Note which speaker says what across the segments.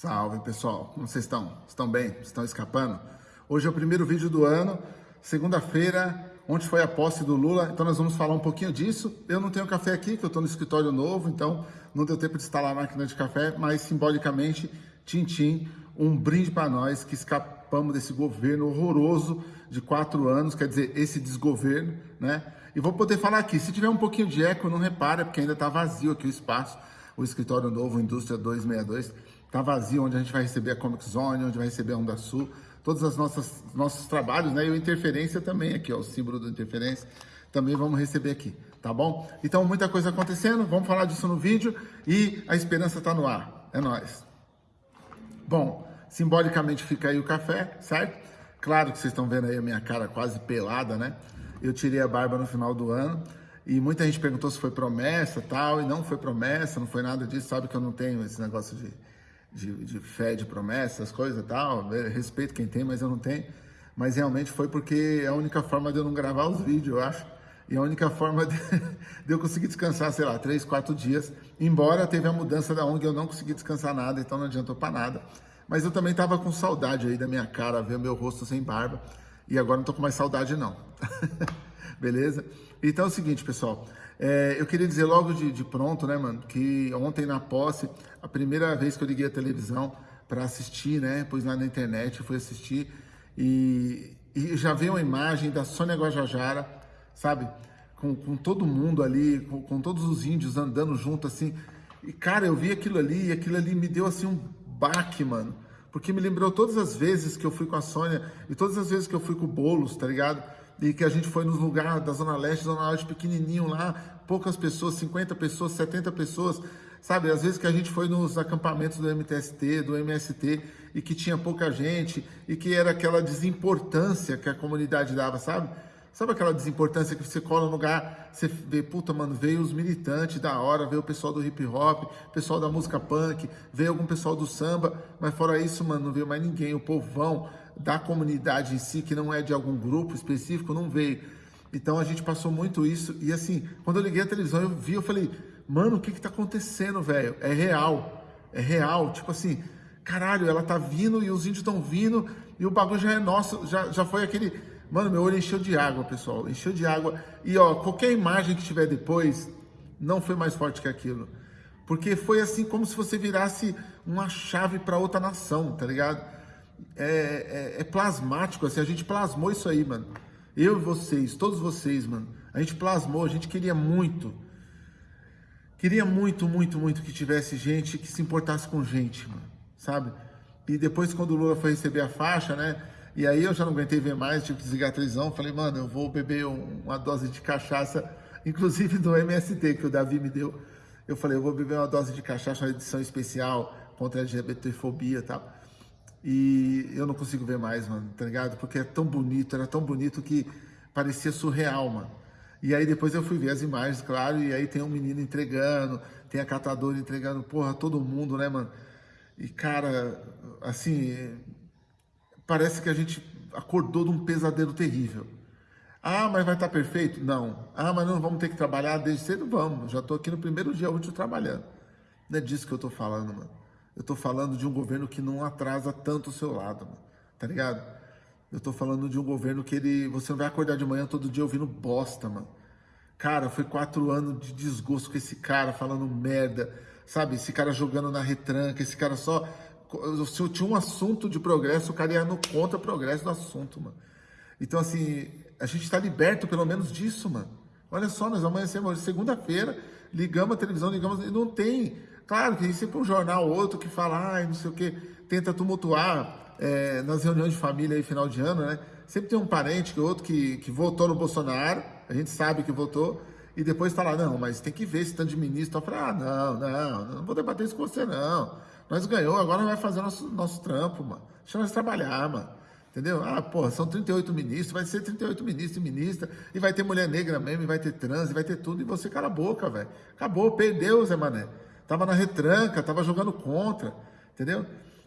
Speaker 1: Salve pessoal, como vocês estão? Estão bem? Estão escapando? Hoje é o primeiro vídeo do ano, segunda-feira, onde foi a posse do Lula, então nós vamos falar um pouquinho disso. Eu não tenho café aqui, que eu estou no escritório novo, então não deu tempo de instalar a máquina de café, mas simbolicamente, Tintim, um brinde para nós que escapamos desse governo horroroso de quatro anos, quer dizer, esse desgoverno, né? E vou poder falar aqui, se tiver um pouquinho de eco, não repara, porque ainda está vazio aqui o espaço, o escritório novo, Indústria 262, Tá vazio, onde a gente vai receber a Comic Zone, onde vai receber a Onda Sul, todos os nossos, trabalhos, né? E o Interferência também aqui, ó, o símbolo do Interferência, também vamos receber aqui, tá bom? Então, muita coisa acontecendo, vamos falar disso no vídeo e a esperança tá no ar, é nóis. Bom, simbolicamente fica aí o café, certo? Claro que vocês estão vendo aí a minha cara quase pelada, né? Eu tirei a barba no final do ano e muita gente perguntou se foi promessa tal, e não foi promessa, não foi nada disso, sabe que eu não tenho esse negócio de de, de fé, de promessas, coisas e tal. Respeito quem tem, mas eu não tenho. Mas realmente foi porque é a única forma de eu não gravar os vídeos, eu acho. E a única forma de, de eu conseguir descansar, sei lá, três, quatro dias. Embora teve a mudança da ONG, eu não consegui descansar nada, então não adiantou para nada. Mas eu também estava com saudade aí da minha cara, ver meu rosto sem barba. E agora não tô com mais saudade, não. Beleza? Então é o seguinte, pessoal. É, eu queria dizer logo de, de, pronto, né, mano, que ontem na posse, a primeira vez que eu liguei a televisão para assistir, né, pus lá na internet, fui assistir e, e já veio uma imagem da Sônia Guajajara, sabe, com, com todo mundo ali, com, com, todos os índios andando junto, assim, e cara, eu vi aquilo ali e aquilo ali me deu, assim, um baque, mano, porque me lembrou todas as vezes que eu fui com a Sônia e todas as vezes que eu fui com o Boulos, tá ligado? E que a gente foi nos lugares da Zona Leste, Zona Leste pequenininho lá, poucas pessoas, 50 pessoas, 70 pessoas, sabe? Às vezes que a gente foi nos acampamentos do MTST, do MST, e que tinha pouca gente, e que era aquela desimportância que a comunidade dava, sabe? Sabe aquela desimportância que você cola no lugar, você vê, puta, mano, veio os militantes da hora, veio o pessoal do hip hop, pessoal da música punk, veio algum pessoal do samba, mas fora isso, mano, não veio mais ninguém, o povão da comunidade em si, que não é de algum grupo específico, não veio. Então a gente passou muito isso, e assim, quando eu liguei a televisão, eu vi, eu falei, mano, o que que tá acontecendo, velho? É real, é real, tipo assim, caralho, ela tá vindo e os índios estão vindo, e o bagulho já é nosso, já, já foi aquele Mano, meu olho encheu de água, pessoal. Encheu de água. E ó, qualquer imagem que tiver depois não foi mais forte que aquilo. Porque foi assim como se você virasse uma chave para outra nação, tá ligado? É, é, é, plasmático, assim, a gente plasmou isso aí, mano. Eu e vocês, todos vocês, mano. A gente plasmou, a gente queria muito. Queria muito, muito, muito que tivesse gente que se importasse com gente, mano. Sabe? E depois, quando o Lula foi receber a faixa, né? E aí eu já não aguentei ver mais, tive que desligar a televisão. Falei, mano, eu vou beber uma dose de cachaça, inclusive do MST que o Davi me deu. Eu falei, eu vou beber uma dose de cachaça, uma edição especial contra a LGBTfobia e tal. E eu não consigo ver mais, mano, tá ligado? Porque é tão bonito, era tão bonito que parecia surreal, mano. E aí depois eu fui ver as imagens, claro, e aí tem um menino entregando, tem a catadora entregando, porra, todo mundo, né, mano? E, cara, assim, parece que a gente acordou de um pesadelo terrível. Ah, mas vai estar perfeito? Não. Ah, mas não vamos ter que trabalhar desde cedo? Vamos. Já estou aqui no primeiro dia útil trabalhando. Não é disso que eu estou falando, mano. Eu estou falando de um governo que não atrasa tanto o seu lado, mano. Tá ligado? Eu estou falando de um governo que ele, você não vai acordar de manhã todo dia ouvindo bosta, mano. Cara, foi quatro anos de desgosto com esse cara falando merda, sabe? Esse cara jogando na retranca, esse cara só se tinha um assunto de progresso, o cara ia no contra progresso do assunto, mano. Então, assim, a gente está liberto pelo menos disso, mano. Olha só, nós amanhecemos segunda-feira, ligamos a televisão, ligamos, e não tem. Claro que tem sempre um jornal ou outro que fala, ai, não sei o que, tenta tumultuar é, nas reuniões de família aí, final de ano, né? Sempre tem um parente que outro que, que votou no Bolsonaro, a gente sabe que votou, e depois fala, não, mas tem que ver esse tanto de ministro. Eu falo, ah, não, não, não vou debater isso com você, não. Nós ganhou, agora vai fazer nosso, nosso trampo, mano. Deixa nós trabalhar, mano. Entendeu? Ah, porra, são 38 ministros, vai ser 38 ministros e ministra, e vai ter mulher negra mesmo, e vai ter trans, e vai ter tudo, e você cala a boca, velho. Acabou, perdeu, Zé Mané. Tava na retranca, tava jogando contra, entendeu?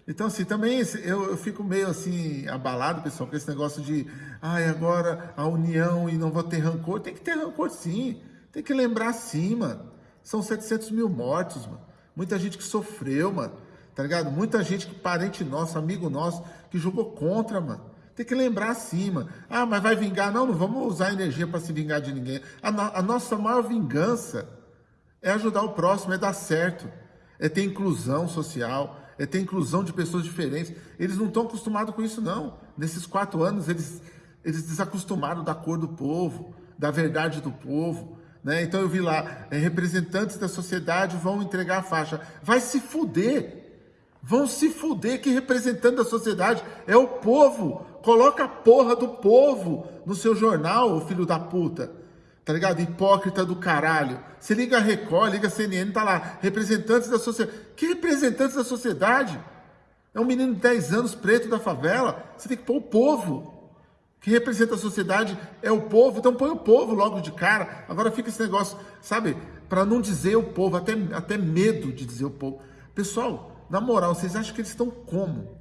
Speaker 1: Então, assim, também eu, eu fico meio assim, abalado, pessoal, com esse negócio de, ai, agora a união e não vou ter rancor. Tem que ter rancor sim, tem que lembrar sim, mano. São 700 mil mortos, mano. Muita gente que sofreu, mano tá ligado? Muita gente que parente nosso, amigo nosso, que jogou contra, mano. Tem que lembrar assim, mano. Ah, mas vai vingar? Não, não vamos usar energia para se vingar de ninguém. A, no, a nossa maior vingança é ajudar o próximo, é dar certo, é ter inclusão social, é ter inclusão de pessoas diferentes. Eles não estão acostumados com isso, não. Nesses quatro anos, eles, eles desacostumaram da cor do povo, da verdade do povo. Né? Então eu vi lá, é, representantes da sociedade vão entregar a faixa. Vai se fuder. Vão se fuder que representante da sociedade é o povo. Coloca a porra do povo no seu jornal, filho da puta. Tá ligado? Hipócrita do caralho. Você liga a Record, liga a CNN, tá lá. Representantes da sociedade. Que representantes da sociedade? É um menino de 10 anos, preto da favela. Você tem que pôr o povo. Que representa a sociedade é o povo. Então põe o povo logo de cara. Agora fica esse negócio, sabe? Para não dizer o povo, até, até medo de dizer o povo. Pessoal, na moral, vocês acham que eles estão como?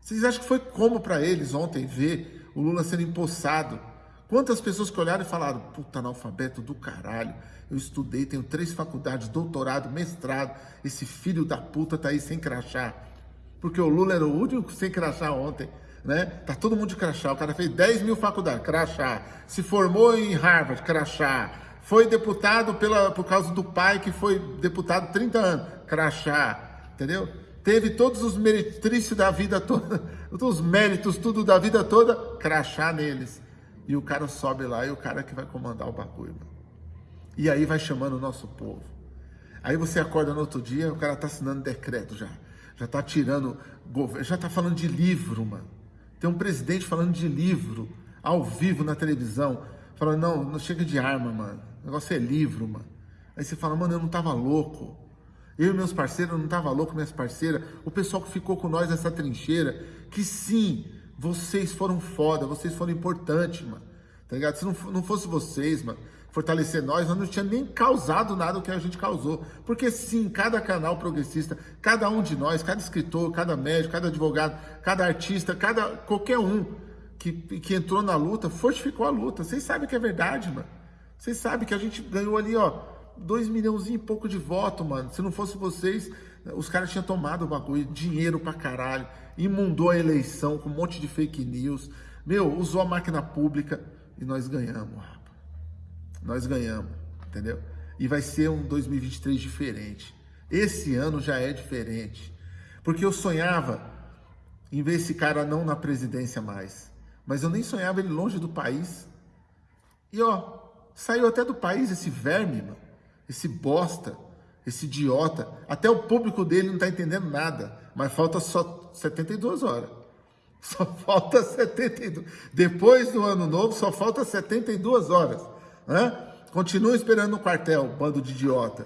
Speaker 1: Vocês acham que foi como para eles ontem ver o Lula sendo empossado? Quantas pessoas que olharam e falaram, puta analfabeto do caralho, eu estudei, tenho três faculdades, doutorado, mestrado, esse filho da puta tá aí sem crachá. Porque o Lula era o único sem crachá ontem, né? Tá todo mundo de crachá, o cara fez 10 mil faculdades, crachá. Se formou em Harvard, crachá. Foi deputado pela, por causa do pai que foi deputado 30 anos, crachá, entendeu? Teve todos os meretrícios da vida toda, todos os méritos, tudo da vida toda, crachá neles. E o cara sobe lá e o cara que vai comandar o bagulho. E aí vai chamando o nosso povo. Aí você acorda no outro dia, o cara tá assinando decreto já. Já tá tirando, já tá falando de livro, mano. Tem um presidente falando de livro, ao vivo na televisão, falando, não, não chega de arma, mano. O negócio é livro, mano. Aí você fala, mano, eu não tava louco. Eu e meus parceiros, não tava louco, minhas parceiras. O pessoal que ficou com nós nessa trincheira, que sim, vocês foram foda, vocês foram importantes, mano. Tá ligado? Se não, não fosse vocês, mano, fortalecer nós, nós não tinha nem causado nada o que a gente causou. Porque sim, cada canal progressista, cada um de nós, cada escritor, cada médico, cada advogado, cada artista, cada qualquer um que, que entrou na luta, fortificou a luta. Vocês sabem que é verdade, mano. Vocês sabem que a gente ganhou ali, ó, dois milhões e pouco de voto, mano. Se não fosse vocês, os caras tinham tomado o bagulho, dinheiro pra caralho, imundou a eleição com um monte de fake news. Meu, usou a máquina pública e nós ganhamos, rapaz. Nós ganhamos, entendeu? E vai ser um 2023 diferente. Esse ano já é diferente. Porque eu sonhava em ver esse cara não na presidência mais. Mas eu nem sonhava ele longe do país. E ó, saiu até do país esse verme, mano. Esse bosta esse idiota, até o público dele não está entendendo nada, mas falta só 72 horas. Só falta 72. Depois do ano novo, só falta 72 horas. Né? Continua esperando no quartel, bando de idiota,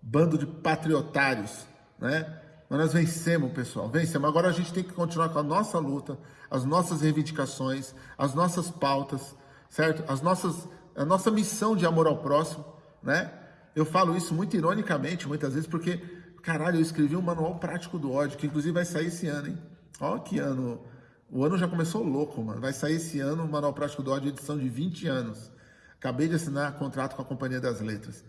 Speaker 1: bando de patriotários. Né? Mas nós vencemos, pessoal, vencemos. Agora a gente tem que continuar com a nossa luta, as nossas reivindicações, as nossas pautas, certo? As nossas, a nossa missão de amor ao próximo, né? Eu falo isso muito ironicamente, muitas vezes, porque, caralho, eu escrevi um manual prático do ódio, que inclusive vai sair esse ano, hein? Ó que ano. O ano já começou louco, mano. Vai sair esse ano o Manual Prático do Ódio, edição de 20 anos. Acabei de assinar contrato com a Companhia das Letras.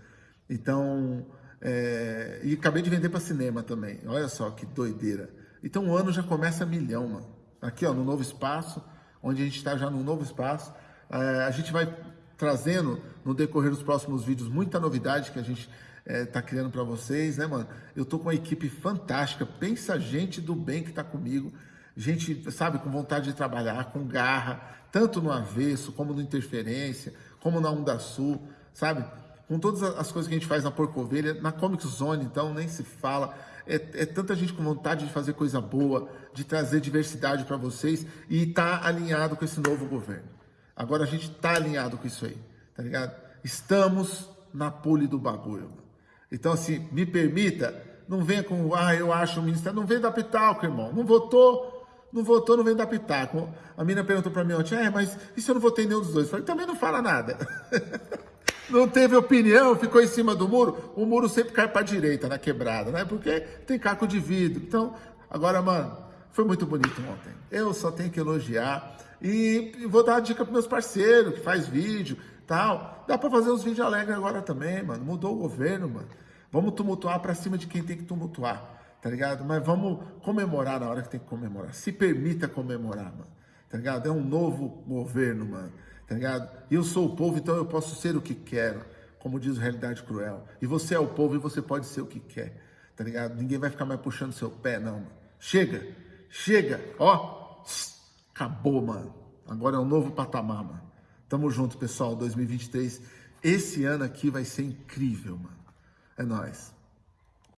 Speaker 1: Então, é... e acabei de vender para cinema também. Olha só que doideira. Então o ano já começa milhão, mano. Aqui, ó, no novo espaço, onde a gente está já no novo espaço. É... a gente vai trazendo no decorrer dos próximos vídeos muita novidade que a gente é, tá criando para vocês, né, mano? Eu tô com uma equipe fantástica, pensa gente do bem que tá comigo, gente, sabe, com vontade de trabalhar, com garra, tanto no avesso, como no interferência, como na Onda Sul, sabe? Com todas as coisas que a gente faz na Porcovelha, na Comic Zone, então, nem se fala. É, é, tanta gente com vontade de fazer coisa boa, de trazer diversidade para vocês e tá alinhado com esse novo governo. Agora a gente tá alinhado com isso aí, tá ligado? Estamos na pole do bagulho. Então, assim, me permita, não venha com, ah, eu acho o ministério, não vem da pitaco, irmão. Não votou, não votou, não vem da pitaco. A menina perguntou para mim ontem, é, mas e se eu não votei nenhum dos dois? Eu falei, também não fala nada. não teve opinião, ficou em cima do muro. O muro sempre cai para direita, na quebrada, né? Porque tem caco de vidro. Então, agora, mano, foi muito bonito ontem. Eu só tenho que elogiar. E vou dar uma dica para meus parceiros que faz vídeo, tal. Dá para fazer uns vídeos alegres agora também, mano. Mudou o governo, mano. Vamos tumultuar para cima de quem tem que tumultuar. tá ligado? Mas vamos comemorar na hora que tem que comemorar. Se permita comemorar, mano, tá ligado? É um novo governo, mano, tá ligado? E eu sou o povo, então eu posso ser o que quero, como diz o Realidade Cruel. E você é o povo e você pode ser o que quer, tá ligado? Ninguém vai ficar mais puxando seu pé, não, mano. Chega, chega, ó, acabou, mano. Agora é um novo patamar, mano. Tamo junto, pessoal, 2023. Esse ano aqui vai ser incrível, mano. É nóis.